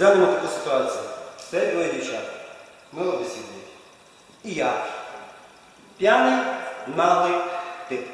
Розглянемо таку ситуацію. Стоять двоє дівчат. Мило бесідують. І я. П'яний, наглий тип.